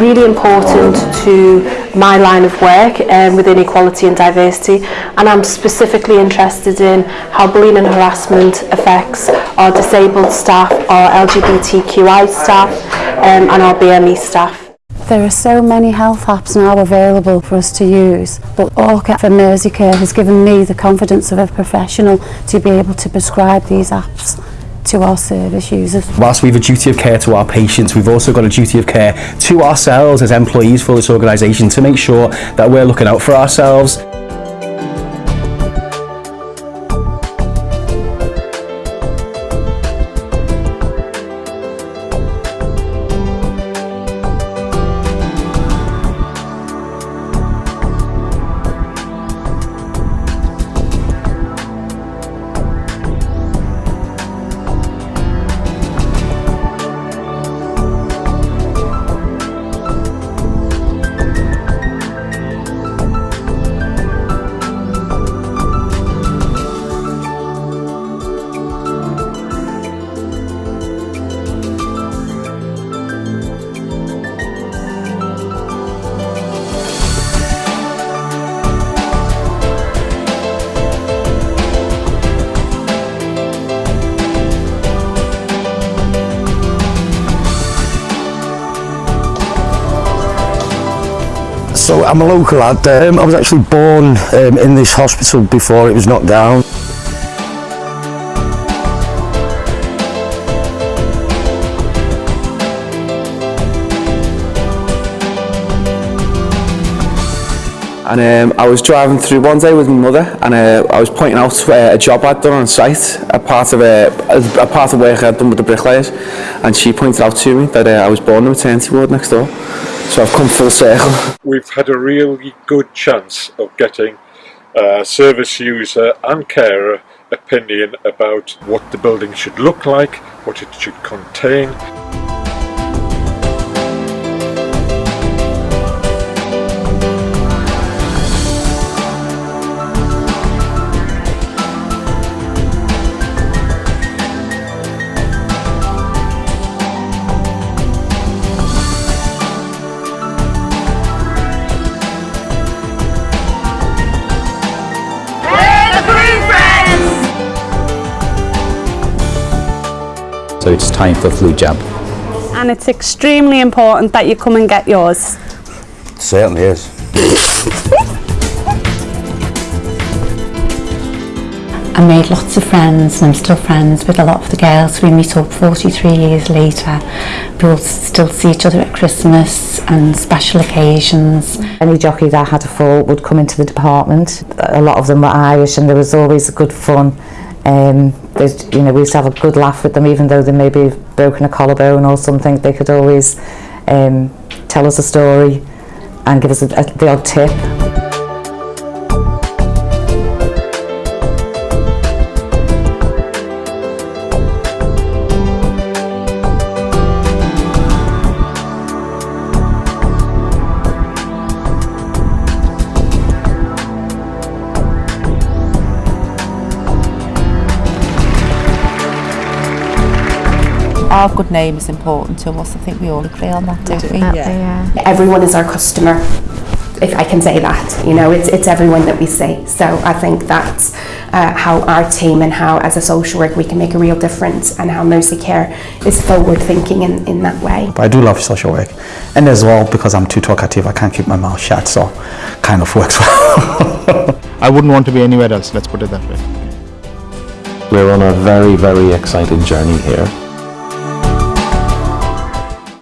really important to my line of work um, within equality and diversity and I'm specifically interested in how bullying and harassment affects our disabled staff, our LGBTQI staff um, and our BME staff. There are so many health apps now available for us to use, but Orca from Merseycare has given me the confidence of a professional to be able to prescribe these apps. To our service users. Whilst we have a duty of care to our patients, we've also got a duty of care to ourselves as employees for this organisation to make sure that we're looking out for ourselves. So I'm a local lad. Um, I was actually born um, in this hospital before it was knocked down. And um, I was driving through one day with my mother and uh, I was pointing out uh, a job I'd done on site, a part of a, a part of work I'd done with the bricklayers and she pointed out to me that uh, I was born in the maternity ward next door so I've come full circle. We've had a really good chance of getting a service user and carer opinion about what the building should look like, what it should contain. So it's time for flu jab. And it's extremely important that you come and get yours. It certainly is. I made lots of friends and I'm still friends with a lot of the girls. We meet up 43 years later. We will still see each other at Christmas and special occasions. Any jockey that had a fall would come into the department. A lot of them were Irish and there was always good fun. Um, there's, you know, we used to have a good laugh with them, even though they maybe have broken a collarbone or something. They could always um, tell us a story and give us a, a, the odd tip. Our good name is important to us. I think we all agree on that, don't we? Yeah. Everyone is our customer, if I can say that. You know, it's, it's everyone that we see. So I think that's uh, how our team and how as a social work we can make a real difference and how Mersey Care is forward thinking in, in that way. But I do love social work. And as well, because I'm too talkative, I can't keep my mouth shut, so kind of works well. I wouldn't want to be anywhere else, let's put it that way. We're on a very, very exciting journey here